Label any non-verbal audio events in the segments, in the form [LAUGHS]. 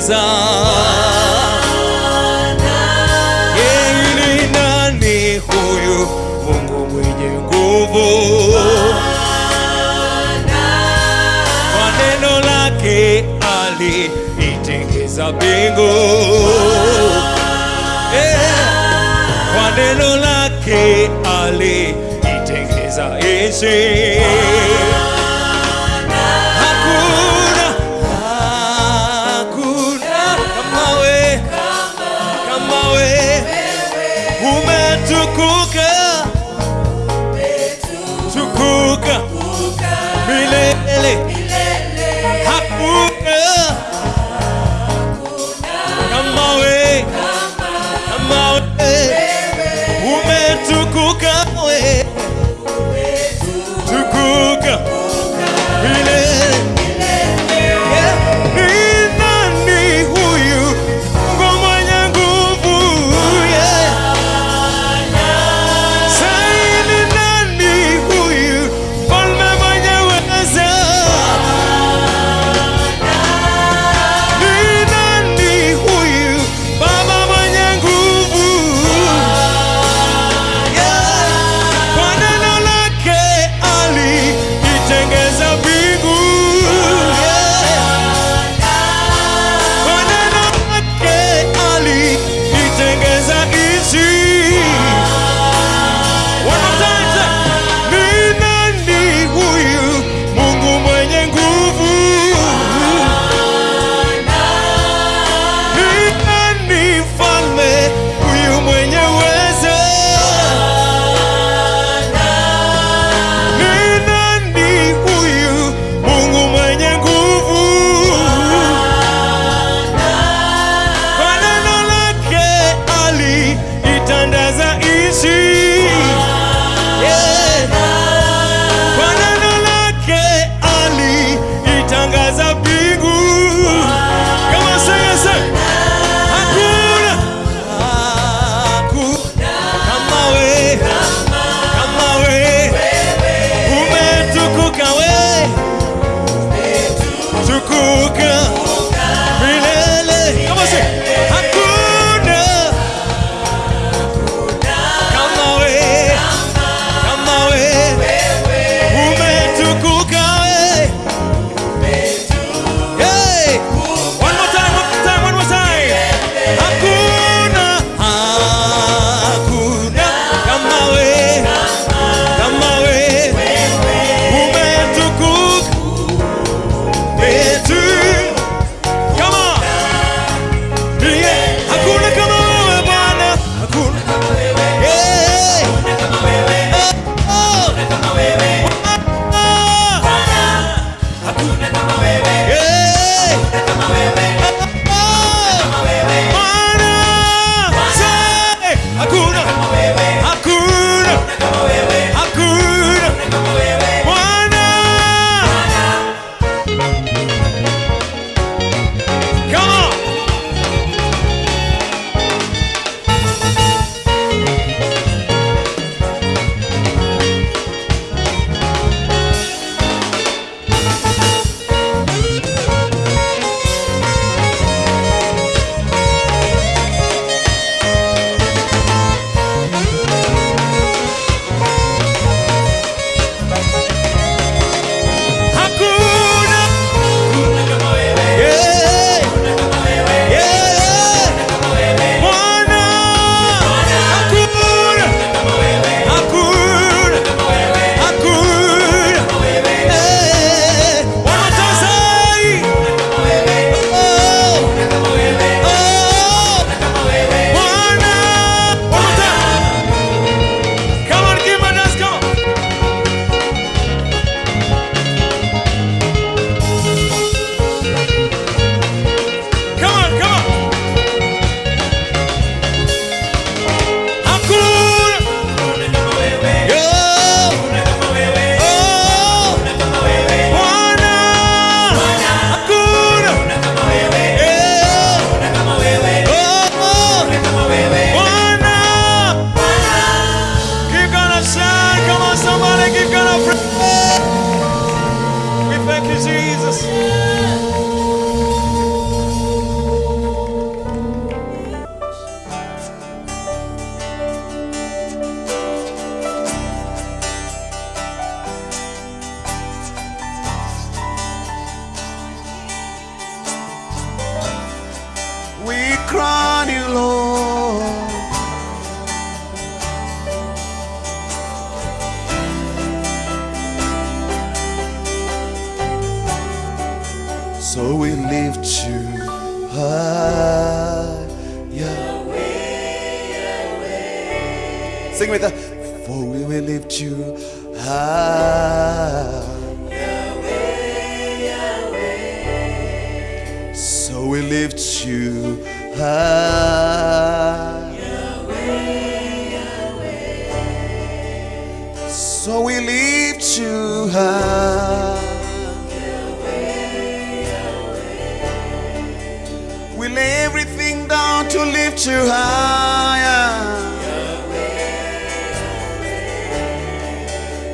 kuweza huyu Mungu? Kwa neno lake aliitengeza mbingu eh, kwa neno lake aliitengeza nchi.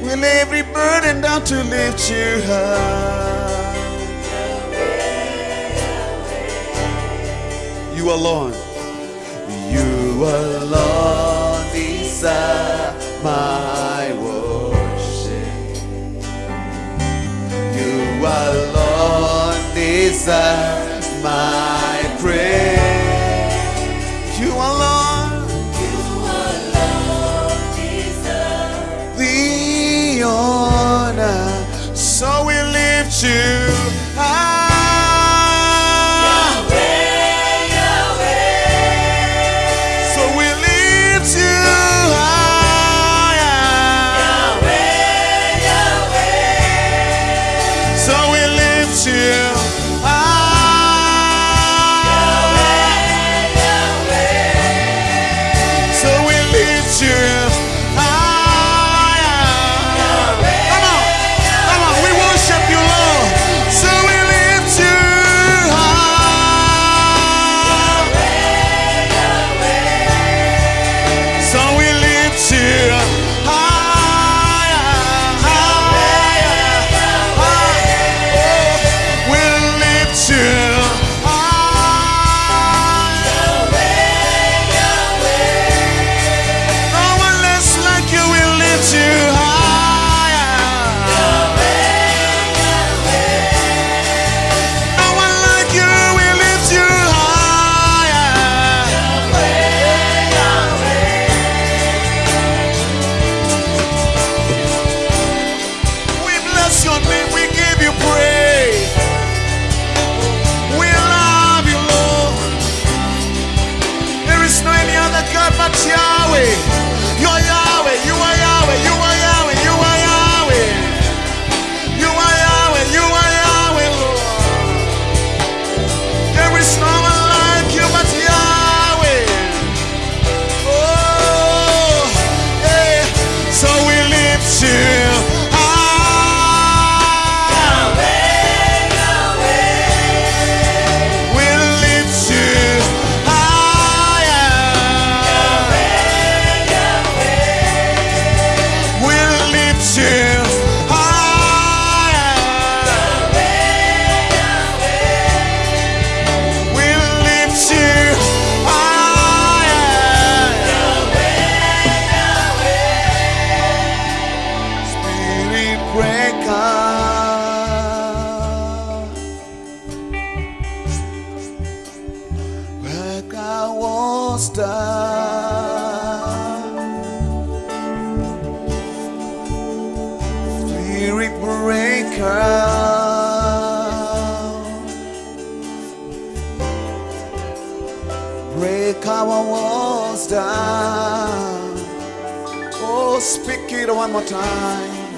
Will every burden down to lift you high. You alone. You alone desire my worship. You alone desire my to power was done. Oh, speak it one more time.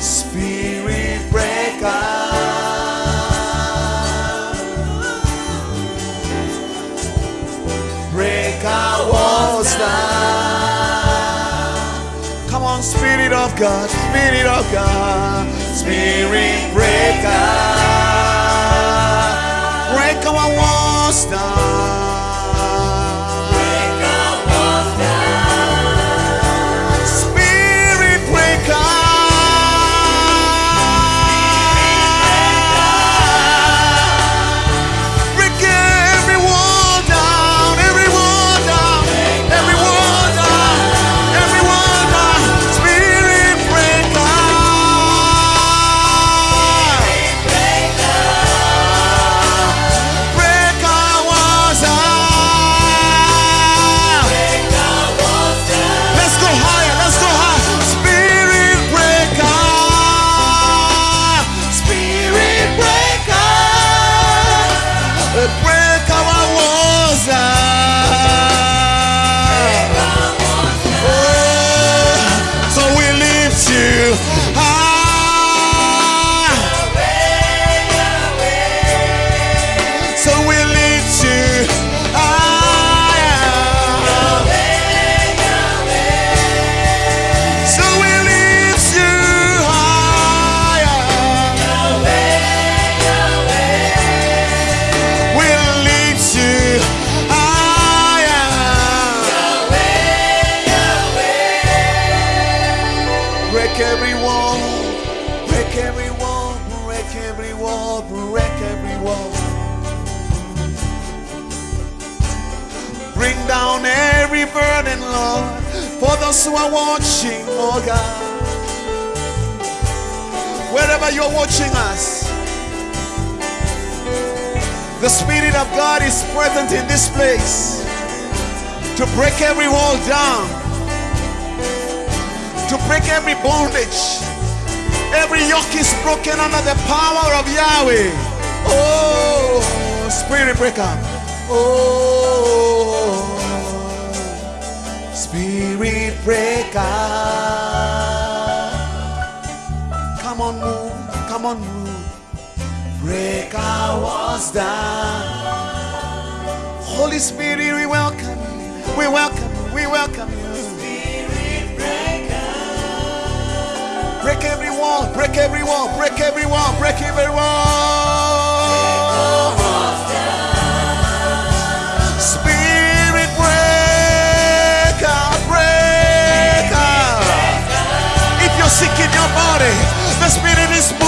Spirit breaker. Breaker was done. Come on, Spirit of God, Spirit of God, Spirit breaker. Breaker was done. For those who are watching, oh God. Wherever you're watching us, the Spirit of God is present in this place to break every wall down, to break every bondage. Every yoke is broken under the power of Yahweh. Oh, Spirit breaker. Oh, Spirit breaker. Come on, move. Come on, move. Break our walls down. Holy Spirit, we welcome you. We welcome you. We welcome you. Spirit breaker. Break every wall, break every wall, break every wall, break every wall. Body, the Spirit is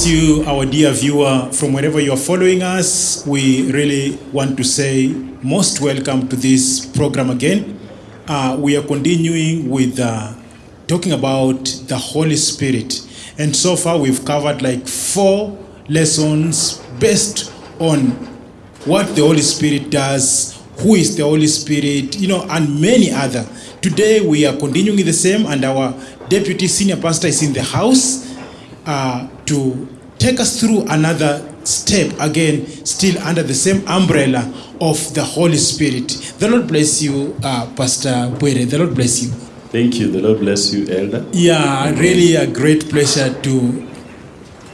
bless you, our dear viewer, from wherever you are following us. We really want to say most welcome to this program again. Uh, we are continuing with uh, talking about the Holy Spirit. And so far, we've covered like four lessons based on what the Holy Spirit does, who is the Holy Spirit, you know, and many other. Today we are continuing the same, and our deputy senior pastor is in the house uh, to take us through another step again, still under the same umbrella of the Holy Spirit. The Lord bless you, uh, Pastor Bwere. The Lord bless you. Thank you. The Lord bless you, Elder. Yeah, really a great pleasure to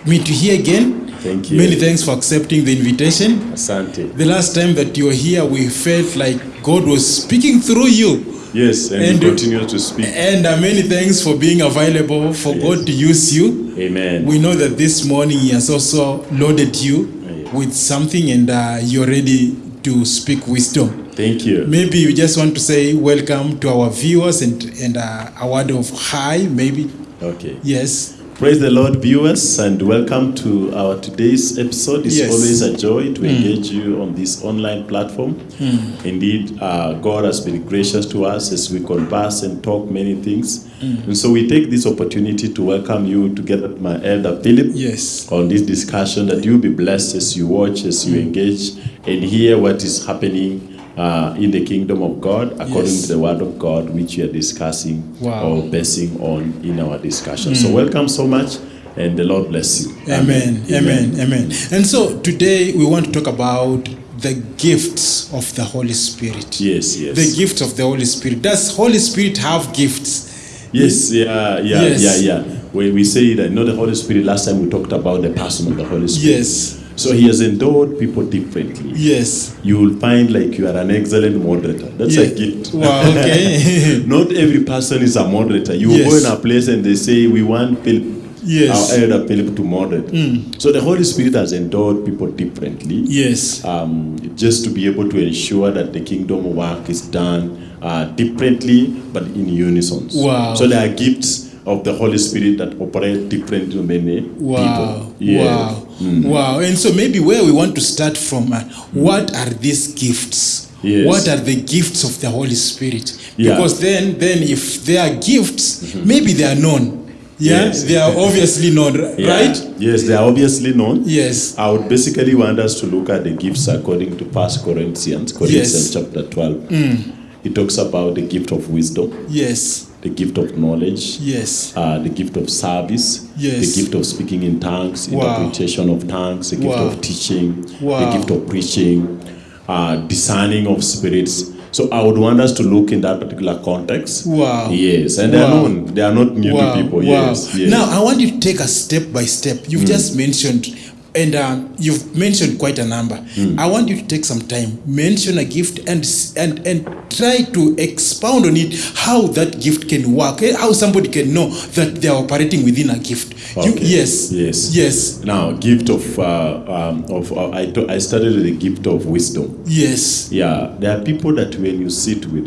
meet you here again. Thank you. Many thanks for accepting the invitation. Asante. The last time that you were here, we felt like God was speaking through you. Yes, and, And- you continue to speak. And uh, many thanks for being available, for Yes. God to use you. Amen. We know that this morning He has also loaded you Yes. with something and uh, you're ready to speak wisdom. Thank you. Maybe you just want to say welcome to our viewers and, and uh, a word of hi, maybe. Okay. Yes. Praise the Lord, viewers, and welcome to our today's episode. It's Yes. always a joy to hmm. engage you on this online platform. Hmm. Indeed, uh, God has been gracious to us as we converse and talk many things. Hmm. And so we take this opportunity to welcome you together with my elder Philip. Yes. on this discussion that you'll be blessed as you watch, as you engage, and hear what is happening uh, in the kingdom of God according Yes. to the word of God, which we are discussing Wow. or basing on in our discussion. So, welcome so much, and the Lord bless you. Amen. Amen. Amen. And so today we want to talk about the gifts of the Holy Spirit. Yes, yes. The gift of the Holy Spirit. Does Holy Spirit have gifts? Yes, yeah, yeah, Yes. yeah, yeah. When we say that, you know the Holy Spirit, last time we talked about the person of the Holy Spirit. Yes. So he has endowed people differently. Yes. You will find like you are an excellent moderator. That's Yeah. a gift. Wow, okay. [LAUGHS] Not every person is a moderator. You Yes. go in a place and they say, We want Philip, Yes. our elder Philip to moderate. So the Holy Spirit has endowed people differently. Yes. Um, just to be able to ensure that the kingdom work is done uh, differently but in unison. Wow. So there are gifts of the Holy Spirit that operate differently to many Wow. people. Yeah. Wow. Wow. And so maybe where we want to start from, uh, what are these gifts? Yes. What are the gifts of the Holy Spirit? Yeah. Because then, then if they are gifts, maybe they are known. Yeah, Yes. they are obviously known, Yeah. right? Yes, they are obviously known. Yes. I would basically want us to look at the gifts according to First Corinthians, Corinthians Yes. chapter 12. Mm. It talks about the gift of wisdom, Yes. The gift of knowledge, Yes. uh, the gift of service, Yes. the gift of speaking in tongues, Wow. interpretation of tongues, the gift Wow. of teaching, Wow. the gift of preaching, uh, discerning of spirits. So I would want us to look in that particular context. Wow. Yes, and they are Wow. known. They are not new wow, to people. wow. Yes, yes. Now I want you to take a step by step. You've Hmm. just mentioned, and uh, you've mentioned quite a number. Hmm. I want you to take some time, mention a gift, and and and try to expound on it. How that gift can work. eh, How somebody can know that they are operating within a gift. You, yes. Yes. Yes. Now, gift of uh, um, of uh, I, I started with the gift of wisdom. Yes. Yeah, there are people that when you sit with,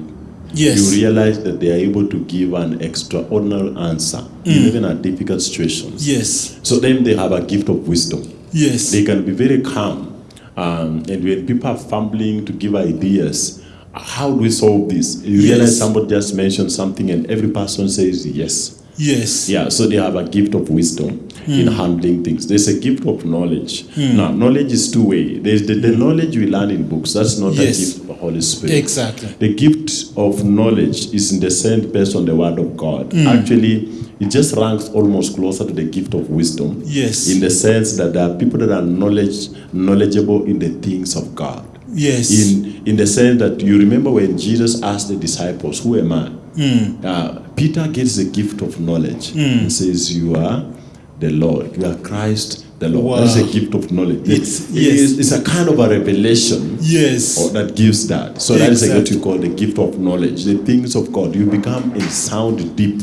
Yes. you realize that they are able to give an extraordinary answer, Mm. even at difficult situations. Yes. So then they have a gift of wisdom. Yes. They can be very calm, um, and when people are fumbling to give ideas, how do we solve this? You realize somebody just mentioned something, and every person says yes. Yes. Yeah, so they have a gift of wisdom in hmm. handling things. There's a gift of knowledge. Hmm. Now, knowledge is two way. There's the, the hmm. knowledge we learn in books. That's not Yes. a gift of the Holy Spirit. Exactly. The gift of knowledge is in the sense based on the word of God. Actually, it just ranks almost closer to the gift of wisdom. Yes. In the sense that there are people that are knowledge knowledgeable in the things of God. Yes. In in the sense that you remember when Jesus asked the disciples, "Who am I?" Uh, Peter gets the gift of knowledge and says, "You are the Lord. You are Christ, the Lord." Wow. That's a gift of knowledge. It's- It yes. is- it's a kind of a revelation yes. that gives that. So that is what you call the gift of knowledge, the things of God. You become in sound deep.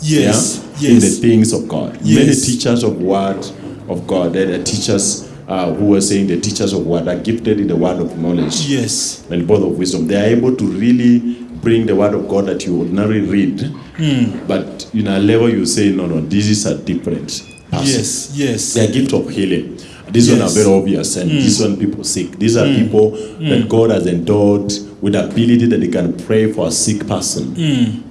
Yes. yeah, In the things of God. Yes. Many teachers of word of God, they are teachers uh, who are saying the teachers of word are gifted in the word of knowledge Yes. and both of wisdom. They are able to really bring the word of God that you ordinarily read, Hmm. but in a level you say, no, no, this is a different person. Yes. Yes. Their gift of healing. This one are very obvious, and this one people sick. These are people that God has endowed with the ability that they can pray for a sick person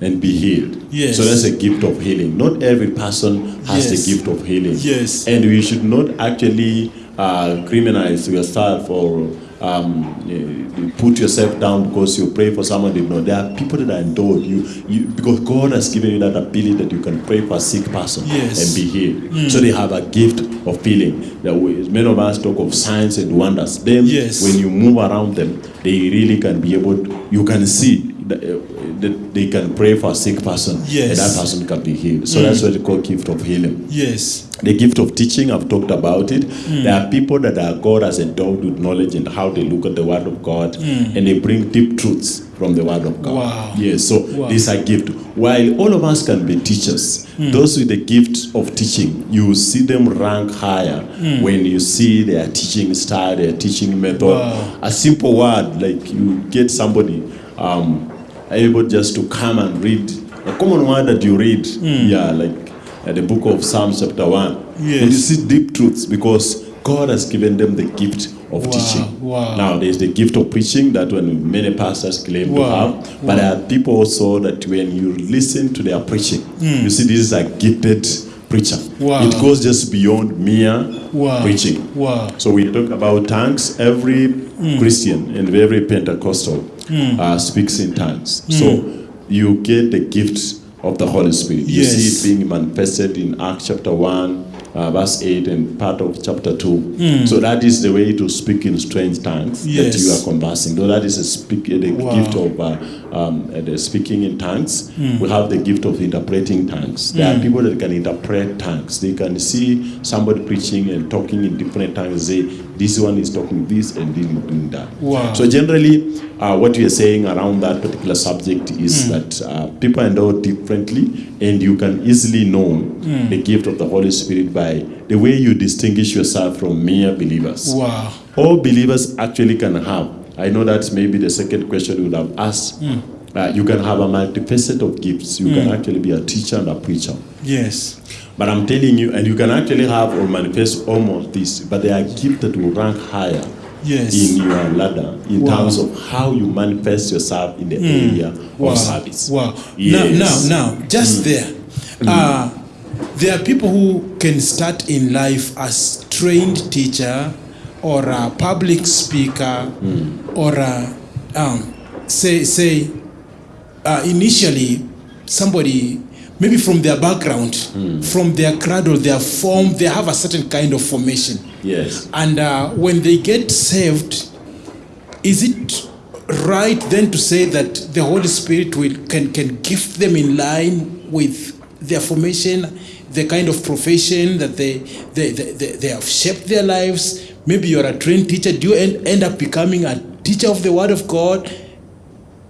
and be healed. Yes. So that's a gift of healing. Not every person has Yes. the gift of healing. Yes. And we should not actually uh, criminalize yourself or um, eh, put yourself down because you pray for someone somebody. No, there are people that are you, you because God has given you that ability that you can pray for a sick person Yes. and be healed. So they have a gift of healing. That many of us talk of signs and wonders. Then Yes. when you move around them, they really can be able. To, you can see they can pray for a sick person Yes. and that person can be healed. So that's what they call gift of healing. Yes. The gift of teaching, I've talked about it. Hmm. There are people that are God has endowed with knowledge and how they look at the Word of God, and they bring deep truths from the Word of God. Wow. Yes, so Wow. this is a gift. While all of us can be teachers, Hmm. those with the gift of teaching, you see them rank higher Hmm. when you see their teaching style, their teaching method. Wow. A simple word, like you get somebody um, able just to come and read a common word that you read, Hmm. yeah, like uh, the book of Psalms chapter 1. Yes. And you see deep truths because God has given them the gift of Wow, teaching. wow. Now, there's the gift of preaching that when many pastors claim Wow, to have, but there are people also that when you listen to their preaching, you see this is a gifted preacher. Wow. It goes just beyond mere Wow. preaching. Wow. So we talk about tongues. Every mm. Christian and every Pentecostal mm. uh, speaks in tongues. Mm. So you get the gift of the Holy Spirit. Yes. You see it being manifested in Acts chapter 1, uh, verse 8, and part of chapter 2. So that is the way to speak in strange tongues Hmm. Yes. that you are conversing. Though that is a speak, the Wow. gift of uh, um, uh, the speaking in tongues. Hmm. We have the gift of interpreting tongues. There are people that can interpret tongues. They can see somebody preaching and talking in different tongues. Say, this one is talking this and this is doing that. Wow. So generally, uh, what we are saying around that particular subject is Hmm. that uh, people are endowed differently, and you can easily know Hmm. the gift of the Holy Spirit by the way you distinguish yourself from mere believers. Wow. All believers actually can have. I know that's maybe the second question you would have asked. Uh, you can have a multifaceted of gifts. You can actually be a teacher and a preacher. Yes. But I'm telling you, and you can actually have or manifest almost this, but there are that will rank higher Yes. in your ladder in Wow. terms of how you manifest yourself in the area Wow. of service. Wow. Yes. Now, now, now, just there. Uh, there are people who can start in life as trained teacher or a public speaker or a, um, say say uh, initially somebody maybe from their background from their cradle their form they have a certain kind of formation Yes. and uh, when they get saved, is it right then to say that the Holy Spirit will can can gift them in line with their formation, the kind of profession that they they, they, they, they have shaped their lives? Maybe you're a trained teacher. Do you end, end up becoming a teacher of the Word of God?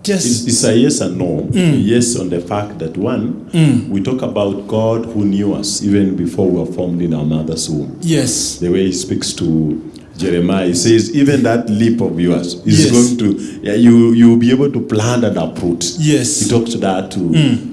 Just It's, a yes and no. Mm. Yes, on the fact that one, mm. we talk about God who knew us even before we were formed in our mother's womb. yes, The way he speaks to Jeremiah, he says, even that leap of yours is Yes. going to, yeah, you you'll be able to plant and uproot. Yes. He talks to that to,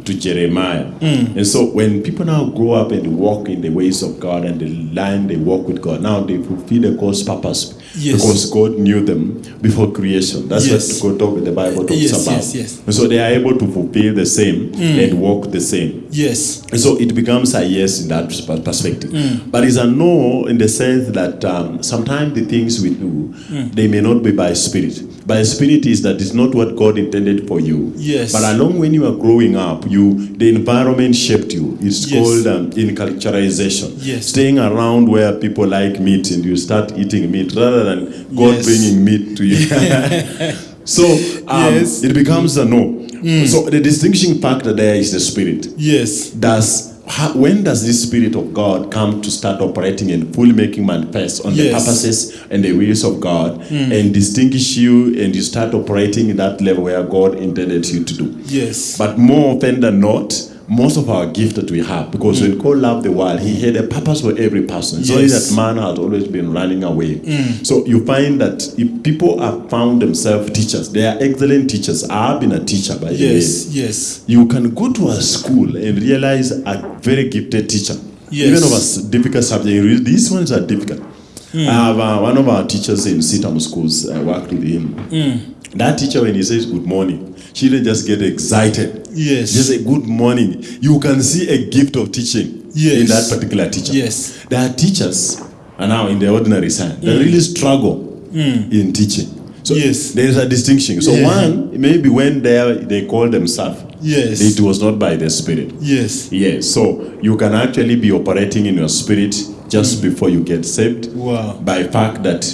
to Jeremiah. And so when people now grow up and walk in the ways of God and they line they walk with God, now they fulfill the God's purpose. Yes. Because God knew them before creation. That's Yes. what God talk, the Bible talks Yes, about. yes, yes. And so they are able to fulfill the same and walk the same. yes, And so it becomes a yes in that perspective. Mm. But it's a no in the sense that um, sometimes the things we do, Mm. they may not be by spirit. By spirit is that it's not what God intended for you. Yes. But along when you are growing up, you the environment shaped you. It's Yes. called um, inculturization. Yes. Staying around where people like meat and you start eating meat rather than God Yes. bringing meat to you. [LAUGHS] so um, Yes. it becomes a no. So the distinguishing factor there is the spirit yes, does how, when does this spirit of God come to start operating and fully making manifest on the purposes and the wills of God hmm. and distinguish you and you start operating in that level where God intended you to do. yes, But more often than not, most of our gift that we have, because when God loved the world, He had a purpose for every person. Yes. that man has always been running away. So you find that if people have found themselves teachers, they are excellent teachers. I have been a teacher by the way yes, yes, you can go to a school and realize a very gifted teacher, Yes. even of a difficult subject. These ones are difficult. Hmm. I have uh, one of our teachers in Sitam schools. I worked with him. Hmm. That teacher, when he says good morning, she didn't just get excited. Yes. Just a good morning. You can see a gift of teaching Yes. in that particular teacher. Yes. There are teachers, and now in the ordinary sense, they mm. really struggle mm. in teaching. So. Yes. there is a distinction. So Yeah. one, maybe when they they call themselves, Yes. it was not by the spirit. yes. Yes. So you can actually be operating in your spirit just mm. before you get saved. Wow. By fact that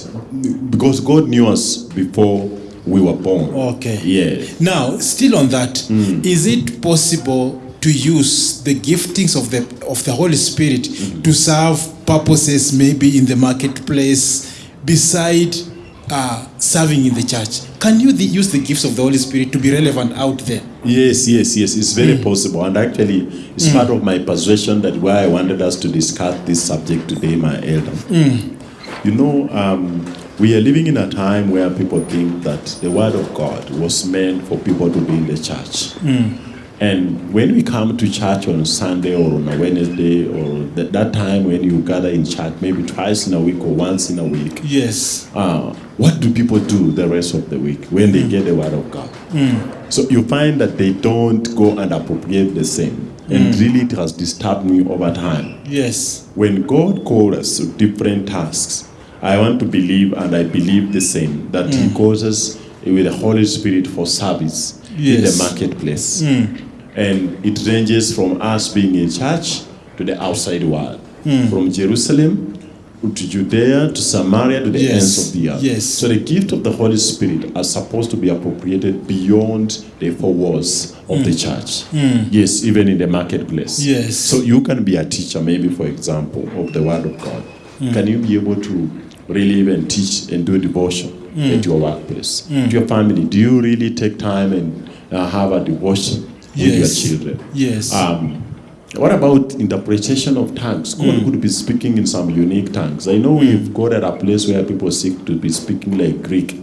because God knew us before we were born. Okay. Yeah. Now, still on that, hmm. is it possible to use the giftings of the of the Holy Spirit hmm. to serve purposes maybe in the marketplace beside uh, serving in the church? Can you the, use the gifts of the Holy Spirit to be relevant out there? Yes, yes, yes. It's very hmm. possible, and actually, it's part of my persuasion that why I wanted us to discuss this subject today, my elder. You know, um, we are living in a time where people think that the Word of God was meant for people to be in the church. Hmm. And when we come to church on Sunday or on a Wednesday or that, that time when you gather in church, maybe twice in a week or once in a week, Yes. uh, what do people do the rest of the week when they hmm. get the word of God? Hmm. So you find that they don't go and appropriate the same. And really, it has disturbed me over time. Yes. When God called us to different tasks, I want to believe, and I believe the same, that He mm. calls us with the Holy Spirit for service in the marketplace. Mm. And it ranges from us being in church to the outside world, mm. from Jerusalem to Judea to Samaria to the Yes. ends of the earth. Yes. So the gift of the Holy Spirit are supposed to be appropriated beyond the four walls of the church. Yes, even in the marketplace. Yes. So you can be a teacher, maybe for example, of the Word of God. Can you be able to really even teach and do devotion hmm. at your workplace, hmm. to your family? Do you really take time and uh, have a devotion with your children? Yes. Um, what about interpretation of tongues? God hmm. could be speaking in some unique tongues. I know we've got at a place where people seek to be speaking like Greek.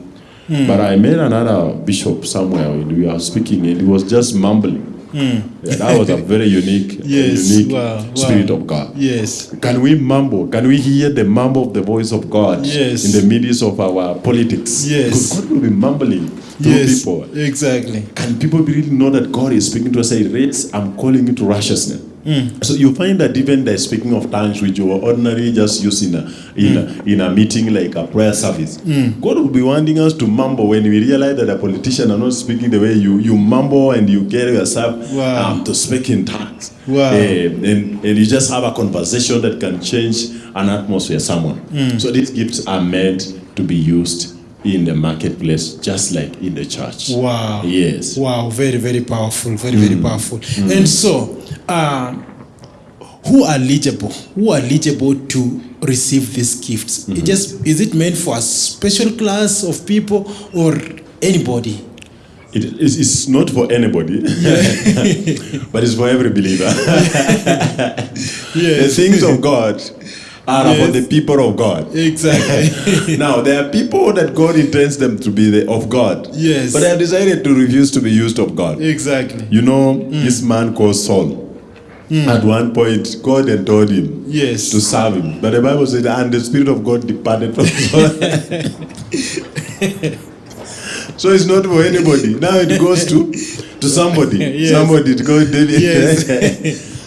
But I met another bishop somewhere and we were speaking and he was just mumbling. Hmm. Yeah, that was a very unique, [LAUGHS] Yes, unique wow, wow. spirit of God. Yes. Can we mumble? Can we hear the mumble of the voice of God Yes. in the midst of our politics? Yes. Because God will be mumbling through Yes. people. Exactly. Can people really know that God is speaking to us? Say, Rates, I'm calling you to righteousness. Mm. So you find that even the speaking of tongues, which you ordinarily just use in a in, Mm. a, in a meeting like a prayer service, God will be wanting us to mumble when we realize that a politician are not speaking the way you you mumble and you get yourself Wow. um, to speak in tongues. Wow. Eh, and, and you just have a conversation that can change an atmosphere someone. Mm. So these gifts are meant to be used in the marketplace, just like in the church. Wow. Yes. Wow, very, very powerful. Very, very powerful. And so, uh, who are eligible? Who are eligible to receive these gifts? It just is it meant for a special class of people or anybody? It is it's not for anybody, [LAUGHS] but it's for every believer. [LAUGHS] The things of God are for the people of God. Exactly. [LAUGHS] now there are people that God intends them to be the, of God. Yes. But they have decided to refuse to be used of God. exactly. You know, this man called Saul. Hmm. At one point, God had told him Yes. to serve him. But the Bible said, and the Spirit of God departed from Saul. [LAUGHS] [LAUGHS] so it's not for anybody. Now it goes to to somebody. [LAUGHS] Yes. Somebody to go David. Yes.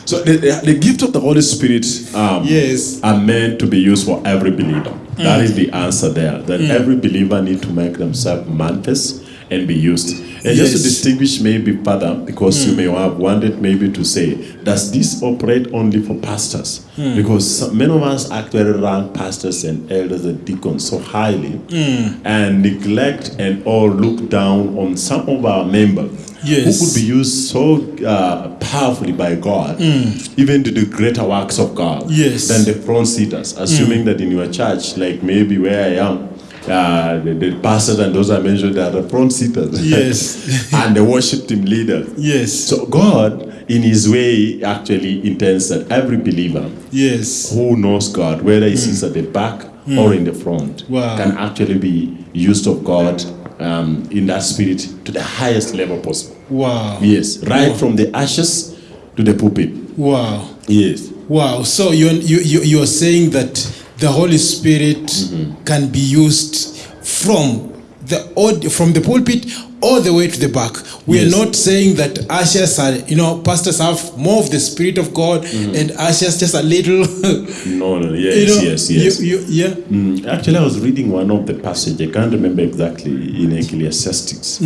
so the, the, the gift of the Holy Spirit um, Yes. are meant to be used for every believer. That is hmm. the answer there. That hmm. every believer need to make themselves manifest and be used. And just to distinguish maybe further, because you hmm. may have wanted maybe to say, does this operate only for pastors? Hmm. Because some, many of us actually rank pastors and elders and deacons so highly hmm. and neglect and or look down on some of our members Yes. who could be used so uh, powerfully by God, even to do greater works of God Yes. than the front seaters. Assuming that in your church, like maybe where I am, uh, the, the pastors and those I mentioned are the front seaters. Yes. [LAUGHS] and the worship team leader. Yes. So God, in His way, actually intends that every believer yes. who knows God, whether he sits at the back or in the front, Wow. can actually be used of God um, in that spirit to the highest level possible. Wow. Yes, right from the ashes to the pulpit. Wow. Yes. Wow. So you you you you're saying that the Holy Spirit mm-hmm. can be used from the from the pulpit all the way to the back. We Yes. are not saying that ushers are you know pastors have more of the Spirit of God mm-hmm. and ushers just a little. No, no, [LAUGHS] yes, you know, yes, yes. You, you, yeah. Mm, actually, I was reading one of the passage. I can't remember exactly in Ecclesiastes.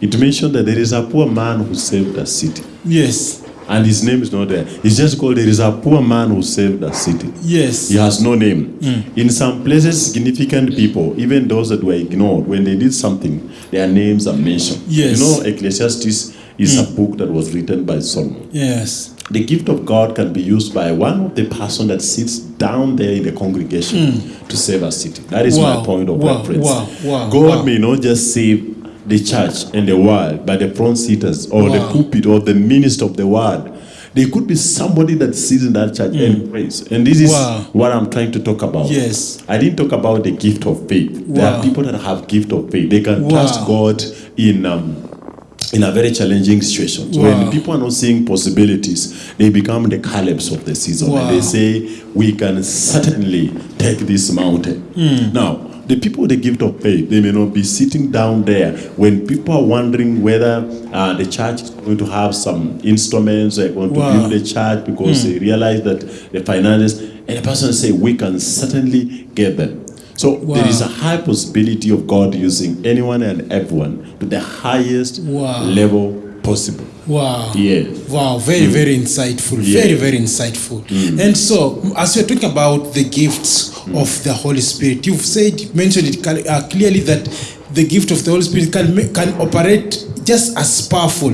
It mentioned that there is a poor man who saved a city, Yes. And his name is not there. It's just called there is a poor man who saved a city. Yes. He has no name. Mm. In some places, significant people, even those that were ignored, when they did something, their names are mentioned. Yes. You know, Ecclesiastes is a mm. book that was written by Solomon. Yes. The gift of God can be used by one of the person that sits down there in the congregation mm. to save a city. That is Wow, my point of wow, reference. wow, wow, God wow. may not just save the church and the world, by the front seaters or the Wow. pulpit or the minister of the word. There could be somebody that sits in that church and prays. And this is Mm. Wow. what I'm trying to talk about. Yes. I didn't talk about the gift of faith. There are people that have gift of faith. They can Wow. trust God in um, in a very challenging situation. Wow. when people are not seeing possibilities, they become the Calebs of the season. Wow. And they say, we can certainly take this mountain. Hmm. Now, the people with the gift of faith, they may not be sitting down there when people are wondering whether uh, the church is going to have some instruments, they're going Wow. to build a church because they realize that the finances, and the person say, we can certainly get them. So there is a high possibility of God using anyone and everyone to the highest Wow. level possible. Wow. Yes. Wow, very, very insightful. Very, very insightful. And so, as we're talking about the gifts of the Holy Spirit, you've said, mentioned it uh, clearly that the gift of the Holy Spirit can, can operate just as powerful,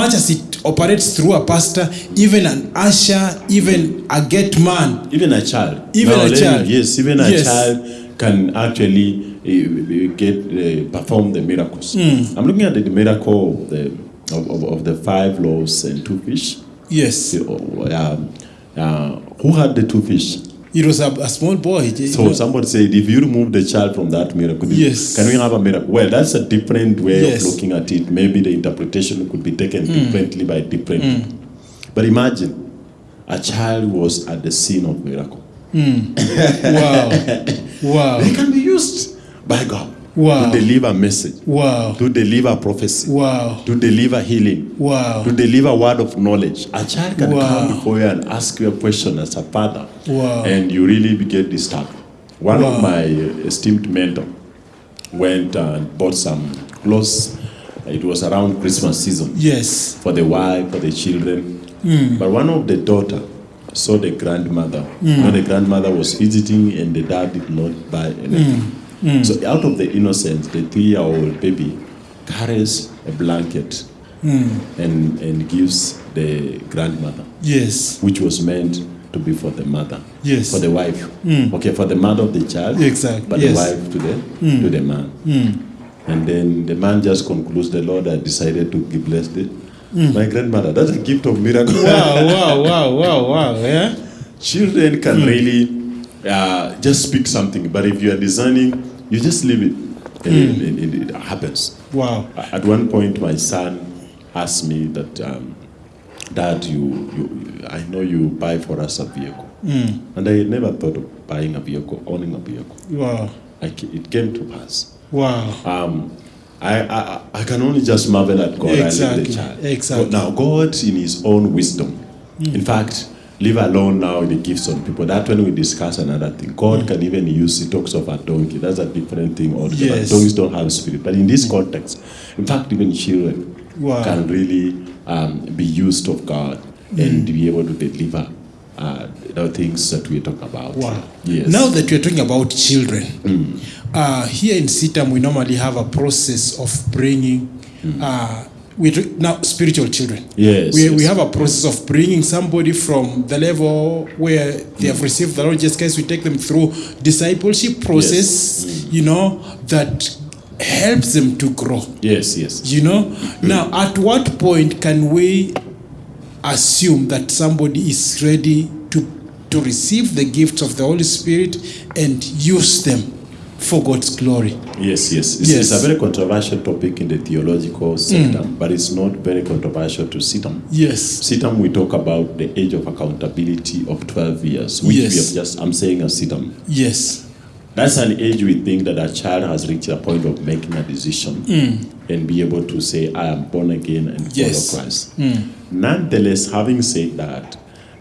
much as it operates through a pastor, even an usher, even a gate man. Even a child. Even a let me- child. Yes, even a Yes. child can actually uh, get uh, perform the miracles. Hmm. I'm looking at the, the miracle of the of, of, of the five loaves and two fish. Yes. Uh, um, uh, who had the two fish? It was a, a small boy. you So know. somebody said, if you remove the child from that miracle, Yes. can we have a miracle? Well, that's a different way Yes. Of looking at it. Maybe the interpretation could be taken differently by different. people. But imagine, a child was at the scene of miracle. [LAUGHS] wow. Wow. They can be used by God Wow. to deliver a message, Wow. to deliver a prophecy, Wow. to deliver healing, Wow. to deliver word of knowledge. A child can Wow. come before you and ask you a question as a father, Wow. and you really get disturbed. One Wow. of my esteemed mentor went and bought some clothes. It was around Christmas season Yes. for the wife, for the children. Hmm. But one of the daughter saw the grandmother. You know, the grandmother was visiting and the dad did not buy anything. Hmm. So out of the innocence, the three-year-old baby carries a blanket Hmm. and, and gives the grandmother, Yes. which was meant to be for the mother. Yes. For the wife. Hmm. Okay, for the mother of the child. Exactly, But yes. the wife to the hmm. to the man. Hmm. And then the man just concludes the Lord had decided to give bless it. My grandmother, that's a gift of miracle. Wow. Wow. Wow. Wow. Wow. Yeah. [LAUGHS] Children can really uh, just speak something, but if you are discerning, you just leave it, and, and- and it happens. Wow. At one point, my son asked me that, um, Dad, you, you, I know you buy for us a vehicle, and I never thought of buying a vehicle, owning a vehicle. Wow. I, it came to pass. Wow. Um, I, I, I can only just marvel at God leave Exactly, the child. exactly. But now, God, in His own wisdom, in fact, leave alone now the gifts on people. That when we discuss another thing, God can even use, He talks of a donkey. That's a different thing altogether. Yes. Donkeys don't have spirit. But in this context, in fact, even children Wow. can really um, be used of God and be able to deliver uh, the things that we talk about. Wow. Yes. Now that we're talking about children, uh, here in CITAM, we normally have a process of bringing, uh, we now spiritual children. Yes, We, we have a process of bringing somebody from the level where they have received the Lord Jesus Christ. We take them through discipleship process, Yes, mm. you know, that helps them to grow. Yes, yes. You know, now at what point can we assume that somebody is ready to to receive the gifts of the Holy Spirit and use them for God's glory? Yes, yes. It's, Yes. it's a very controversial topic in the theological sector, mm. but it's not very controversial to CITAM. Yes. CITAM, we talk about the age of accountability of 12 years, which we have just, I'm saying as CITAM. Yes. That's an age we think that a child has reached a point of making a decision mm. and be able to say, I am born again and Yes. follow Christ. Mm. Nonetheless, having said that,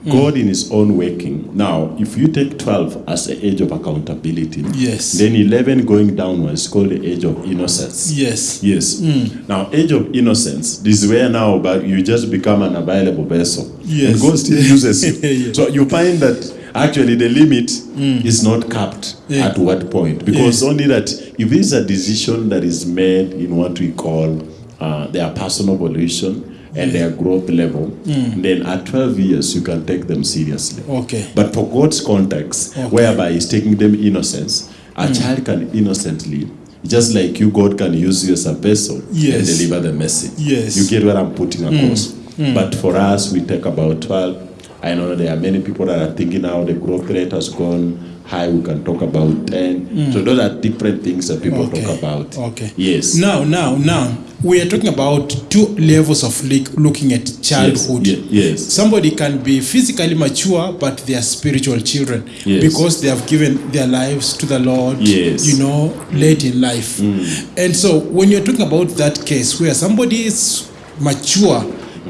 Mm. God in His own working. Now, if you take 12 as the age of accountability, Yes. then 11 going downwards is called the age of innocence. Yes. Yes. Mm. Now, age of innocence, this is where now but you just become an available vessel. Yes. And God still uses you. [LAUGHS] Yeah. So you find that actually the limit mm. is not capped Yeah. at what point. Because only that if it's a decision that is made in what we call uh, their personal evolution and their growth level, hmm. then at 12 years you can take them seriously. Okay. But for God's context, Okay. whereby He's taking them innocence, a hmm. child can innocently, just like you, God can use you as a vessel Yes. and deliver the message. Yes. You get what I'm putting across. Hmm. But for us, we take about 12. I know there are many people that are thinking now the growth rate has gone high. We can talk about 10. Mm. So those are different things that people Okay. talk about. Okay. Yes. Now, now, now, we are talking about two levels of look- looking at childhood. Yes. yes. Somebody can be physically mature, but they are spiritual children Yes. because they have given their lives to the Lord. Yes. You know, late in life. Mm. And so, when you're talking about that case where somebody is mature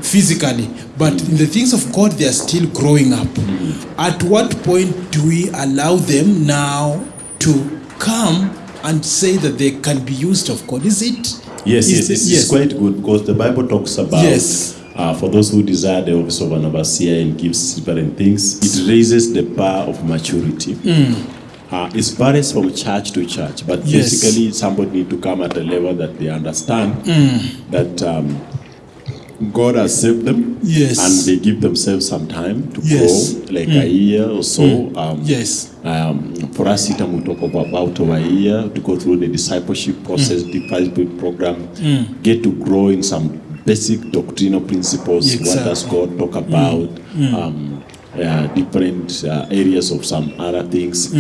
physically, but in the things of God, they are still growing up. At what point do we allow them now to come and say that they can be used of God? Is it? Yes, is yes, it's, it- it's quite good because the Bible talks about Yes. uh, for those who desire the office of an overseer and gives different things, it raises the bar of maturity. Uh, it varies from church to church, but Mm. Yes. basically somebody need to come at a level that they understand Mm. that um, God has saved them, Yes. and they give themselves some time to Yes. grow, like a year or so. Um, Yes. um, for us, it we talk about, over a year to go through the discipleship process, Mm. discipleship program, get to grow in some basic doctrinal principles. What does God talk about? Um, uh, different uh, areas of some other things.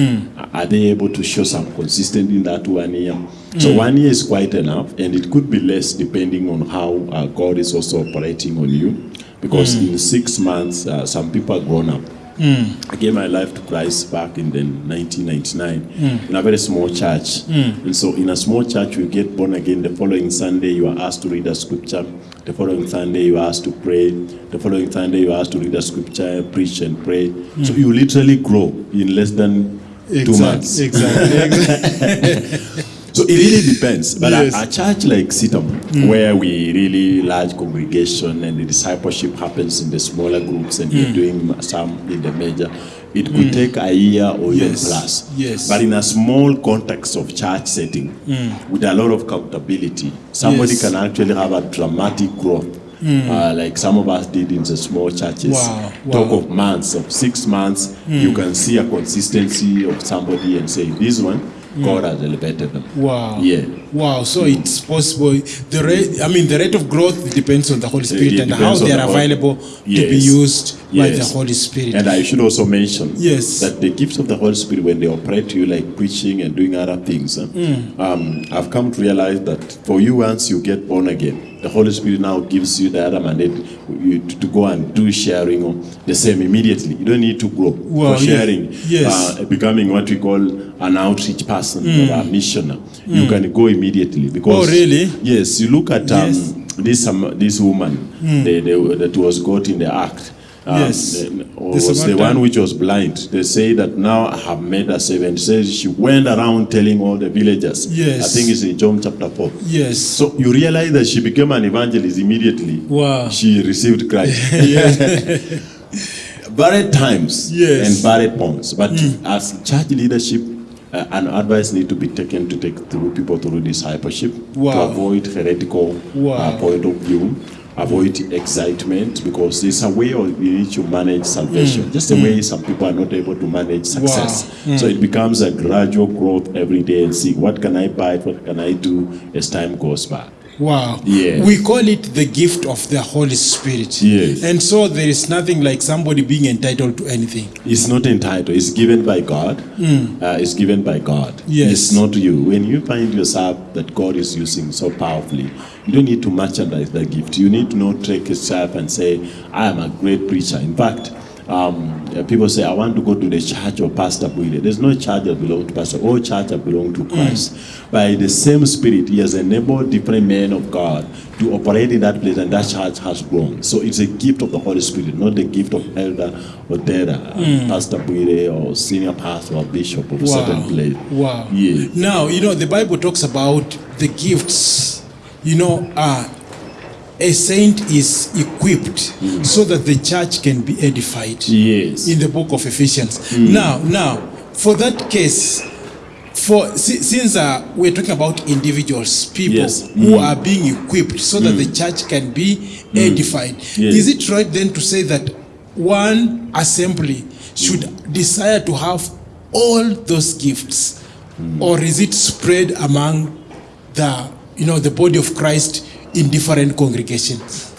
Are they able to show some consistency in that one year? So mm. one year is quite enough, and it could be less depending on how uh, God is also operating on you. Because mm. in six months, uh, some people are grown up. Mm. I gave my life to Christ back in the 1999 in a very small church. And so, in a small church, you get born again. The following Sunday, you are asked to read a scripture. The following Sunday, you are asked to pray. The following Sunday, you are asked to read a scripture, preach, and pray. So, you literally grow in less than two months. Exactly. exactly. [LAUGHS] [LAUGHS] So it really depends. But Yes. a, church like CITAM, mm. where we really large congregation and the discipleship happens in the smaller groups and you're mm. doing some in the major, it could mm. take a year or even Yes. plus. Yes. But in a small context of church setting, with a lot of accountability, somebody Yes. can actually have a dramatic growth. Uh, like some of us did in the small churches. Wow, Talk wow. of months, of six months, you can see a consistency of somebody and say, this one, God has elevated them. Wow. Yeah. Wow. So it's possible. The rate, I mean, the rate of growth depends on the Holy Spirit It and how they are the available to be Yes. used by the Holy Spirit. And I should also mention Yes. that the gifts of the Holy Spirit, when they operate to you like preaching and doing other things, Mm. um, I've come to realize that for you, once you get born again, the Holy Spirit now gives you the other mandate to, go and do sharing the same immediately. You don't need to grow Wow, for sharing, Yes. uh, becoming what we call an outreach person or a missioner. Mm. You can go immediately because Oh, really? Yes, you look at um, Yes. this um, this woman the, the, that was caught in the act. Um, Yes. the- The was the one which was blind. They say that now I have made her servant. Says she went around telling all the villagers. Yes. I think it's in John chapter 4. yes. So you realize that she became an evangelist immediately. Wow. She received Christ. [LAUGHS] varied times Yes. and varied points. But as church leadership, uh, an advice need to be taken to take through people through discipleship to Wow. avoid heretical Wow. uh, point of view. Avoid excitement because there's a way of in which you manage salvation. Just the way some people are not able to manage success. So it becomes a gradual growth every day and see what can I buy, what can I do as time goes by. Wow. Yes. We call it the gift of the Holy Spirit. Yes. And so there is nothing like somebody being entitled to anything. It's not entitled. It's given by God. Uh, it's given by God. Yes. It's not you. When you find yourself that God is using so powerfully, you don't need to merchandise the gift. You need to not take yourself and say, I am a great preacher. In fact, um, uh, people say, I want to go to the church of Pastor Buile. There's no church that belongs to Pastor. All churches belong to Christ. Mm. By the same Spirit, He has enabled different men of God to operate in that place, and that church has grown. So it's a gift of the Holy Spirit, not the gift of elder or data, Pastor Buile or senior pastor or bishop of wow. a certain place. Wow. Yeah. Now, you know, the Bible talks about the gifts. You know, uh, a saint is equipped mm. so that the church can be edified. Yes. in the book of Ephesians. Mm. Now, now, for that case, for since uh, we're talking about individuals, people Yes. who mm. are being equipped so that the church can be edified, Yes. is it right then to say that one assembly should desire to have all those gifts, or is it spread among the you know the body of Christ in different congregations?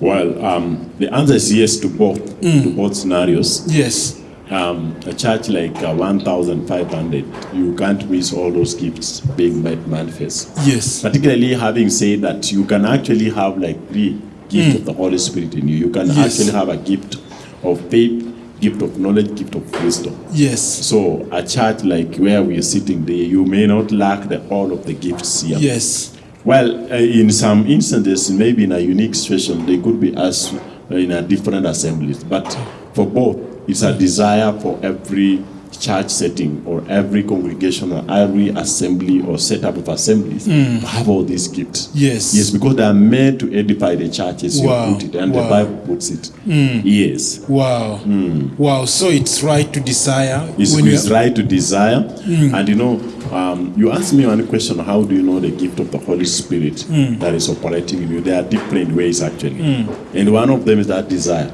Well, um, the answer is yes to both, to both scenarios. Yes. Um, a church like uh, 1,500, you can't miss all those gifts being made manifest. Yes. Particularly having said that you can actually have like three gifts of the Holy Spirit in you. You can Yes. actually have a gift of faith, gift of knowledge, gift of wisdom. Yes. So a church like where we are sitting there, you may not lack the, all of the gifts here. Yes. Well, uh, in some instances, maybe in a unique situation, they could be as uh, in a different assemblies. But for both, it's a desire for every church setting or every congregation or every assembly or setup of assemblies to have all these gifts. Yes. Yes, because they are meant to edify the church as Wow, you put it, and wow. the Bible puts it. Mm. Yes. Wow. Mm. Wow. So it's right to desire It's, when it's right to desire. And you know, um, you asked me one question how do you know the gift of the Holy Spirit that is operating in you? There are different ways actually. And one of them is that desire.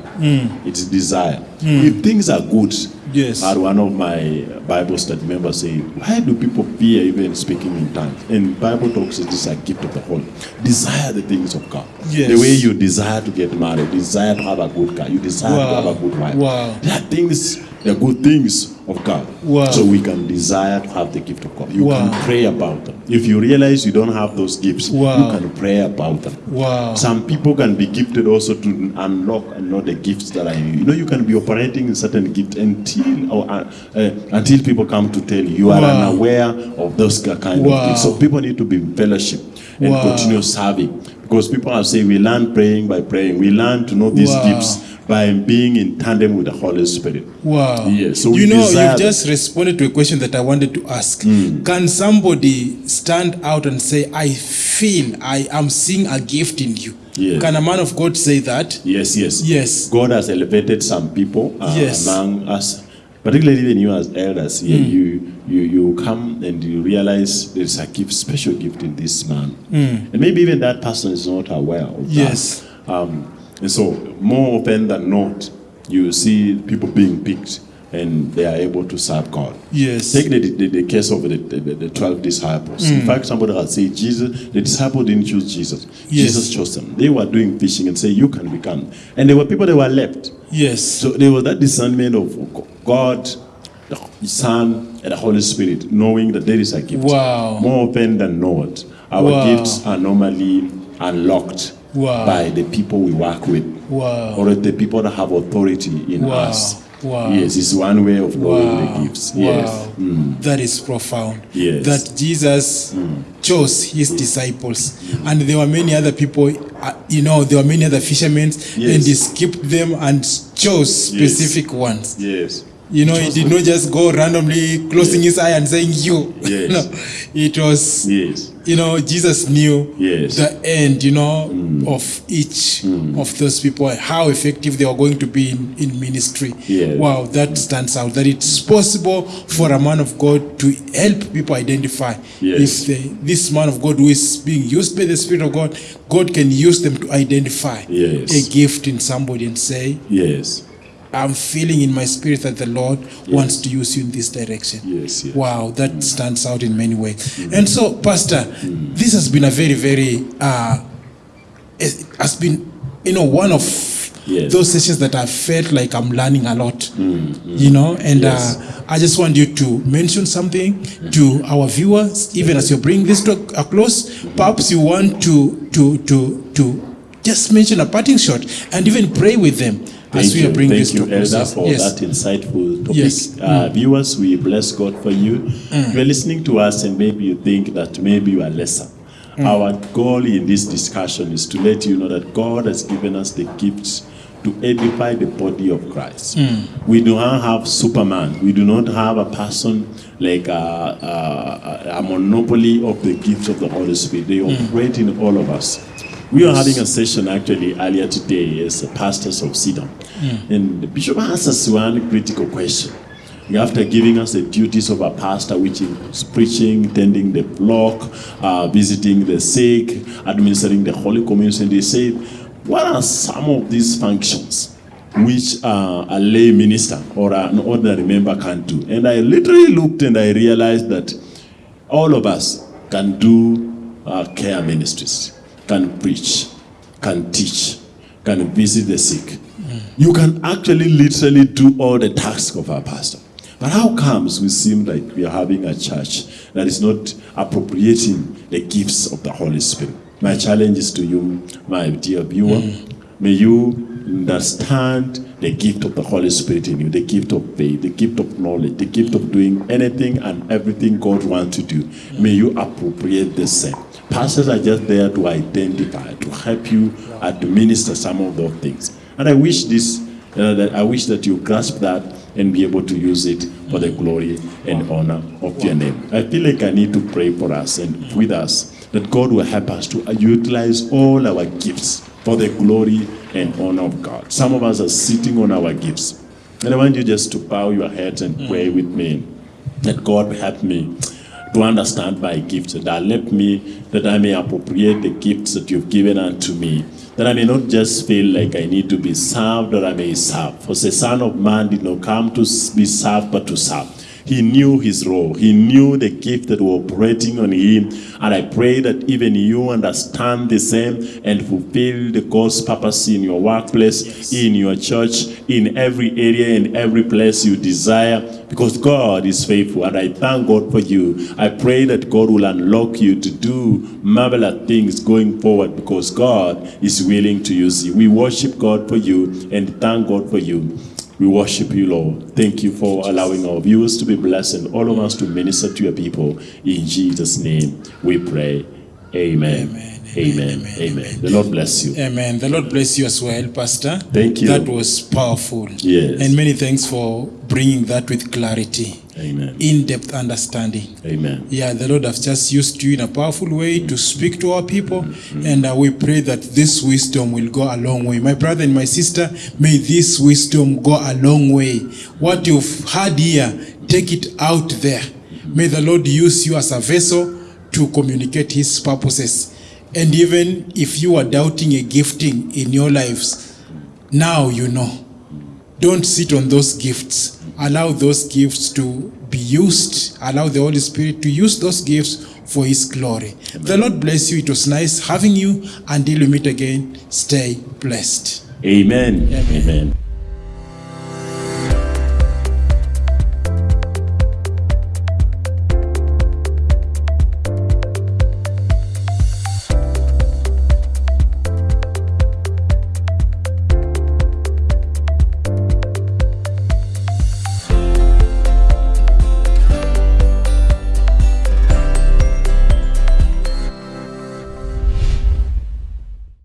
It's desire. If things are good, Yes. One of my Bible study members say, Why do people fear even speaking in tongues? And Bible talks is this is a gift of the Holy. Desire the things of God. Yes. The way you desire to get married, desire to have a good car, you desire Wow. to have a good wife. Wow. There are things, are good things of God. Wow. So we can desire to have the gift of God. You Wow. can pray about them. If you realize you don't have those gifts, Wow. you can pray about them. Wow. Some people can be gifted also to unlock and know the gifts that are you. You know, you can be operating in certain gifts until or, uh, uh, until people come to tell you you are unaware of those kind of things. So people need to be in fellowship and continue serving because people are saying we learn praying by praying. We learn to know these gifts by being in tandem with the Holy Spirit. Wow. Yes, so you know, you've just responded to a question that I wanted to ask. Hmm. Can somebody stand out and say, I feel I am seeing a gift in you? Yes. Can a man of God say that? Yes, yes. Yes. God has elevated some people uh, Yes. among us, particularly when you as elders here, Hmm. you, you you come and you realize there's a gift, special gift in this man, and maybe even that person is not aware of. Yes. that. Um, and so more often than not, you see people being picked and they are able to serve God. Yes. Take the, the, the case of the, the, the 12 disciples. Hmm. In fact, somebody has said, Jesus, the disciples didn't choose Jesus. Yes. Jesus chose them. They were doing fishing and say, You can become. And there were people that were left. Yes. So there was that discernment of God, the Son, and the Holy Spirit, knowing that there is a gift. Wow. More often than not, our Wow. gifts are normally unlocked Wow. by the people we work with Wow. or the people that have authority in Wow. us. Wow. Yes, it's one way of knowing Wow. the gifts. Yes. Wow. That is profound. Yes. That Jesus mm. chose his disciples. Mm. And there were many other people, uh, you know, there were many other fishermen, Yes. and he skipped them and chose specific yes. ones. Yes. You know, he did not just go randomly closing his eye and saying, You. [LAUGHS] Yes. no, it was, Yes. you know, Jesus knew Yes. the end, you know, mm. of each mm. of those people, how effective they were going to be in, in ministry. Yes. Wow, that mm. stands out. That it's possible for a man of God to help people identify Yes. if they, this man of God who is being used by the Spirit of God, God can use them to identify Yes. a gift in somebody and say, Yes. I'm feeling in my spirit that the Lord wants to use you in this direction. Yes, yes. Wow, that mm. stands out in many ways. Mm. And so, Pastor, mm. this has been a very, very, uh, it has been, you know, one of Yes. those sessions that I felt like I'm learning a lot, you know, and uh, Yes. uh, I just want you to mention something to our viewers, even as you bring this to a close. Mm-hmm. Perhaps you want to, to, to, to just mention a parting shot and even pray with them as we you, are bringing this thank to you, close. Elder, for Yes. that insightful topic. Yes. Mm. Uh, Viewers, we bless God for you. You are listening to us, and maybe you think that maybe you are lesser. Mm. Our goal in this discussion is to let you know that God has given us the gifts to edify the body of Christ. Mm. We do not have Superman. We do not have a person like a, a, a monopoly of the gifts of the Holy Spirit. They Mm. operate in all of us. We were having a session actually earlier today as pastors of Sidon. And the bishop asked us one critical question. After giving us the duties of a pastor, which is preaching, tending the flock, uh, visiting the sick, administering the Holy Communion, they said, What are some of these functions which uh, a lay minister or an ordinary member can do? And I literally looked and I realized that all of us can do uh, care ministries, can preach, can teach, can visit the sick. You can actually literally do all the tasks of our pastor. But how comes we seem like we are having a church that is not appropriating the gifts of the Holy Spirit? My challenge is to you, my dear viewer. Mm. May you understand the gift of the Holy Spirit in you, the gift of faith, the gift of knowledge, the gift of doing anything and everything God wants to do. May you appropriate the same. Pastors are just there to identify, to help you administer some of those things. And I wish this, uh, that I wish that you grasp that and be able to use it for the glory and honor of your name. I feel like I need to pray for us and with us that God will help us to utilize all our gifts for the glory and honor of God. Some of us are sitting on our gifts. And I want you just to bow your heads and mm. pray with me that God help me to understand my gifts. That let me, that I may appropriate the gifts that you've given unto me. That I may not just feel like I need to be served, that I may serve. For the Son of Man did not come to be served, but to serve. He knew his role. He knew the gift that were operating on him. And I pray that even you understand the same and fulfill the God's purpose in your workplace, in your church, in every area, in every place you desire, because God is faithful. And I thank God for you. I pray that God will unlock you to do marvelous things going forward because God is willing to use you. We worship God for you and thank God for you. We worship you, Lord. Thank you for allowing our viewers to be blessed and all of us to minister to your people. In Jesus' name we pray. Amen. Amen. Amen. Amen. The Lord bless you. Amen. The Lord bless you as well, Pastor. Thank you. That was powerful. Yes. And many thanks for bringing that with clarity, Amen. in depth understanding. Amen. Yeah, the Lord has just used you in a powerful way to mm-hmm. speak to our people, mm-hmm. and uh, we pray that this wisdom will go a long way. My brother and my sister, may this wisdom go a long way. What you've heard here, take it out there. Mm-hmm. May the Lord use you as a vessel to communicate His purposes. And even if you are doubting a gifting in your lives, now you know. Don't sit on those gifts. Allow those gifts to be used. Allow the Holy Spirit to use those gifts for His glory. Amen. The Lord bless you. It was nice having you. Until we meet again, stay blessed. Amen. Amen. Amen.